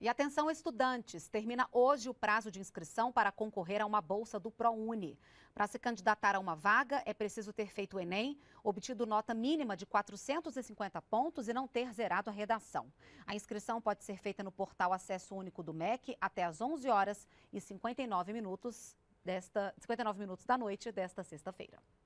E atenção, estudantes! Termina hoje o prazo de inscrição para concorrer a uma bolsa do ProUni. Para se candidatar a uma vaga, é preciso ter feito o Enem, obtido nota mínima de 450 pontos e não ter zerado a redação. A inscrição pode ser feita no portal Acesso Único do MEC até às 11 horas e 59 minutos, desta, 59 minutos da noite desta sexta-feira.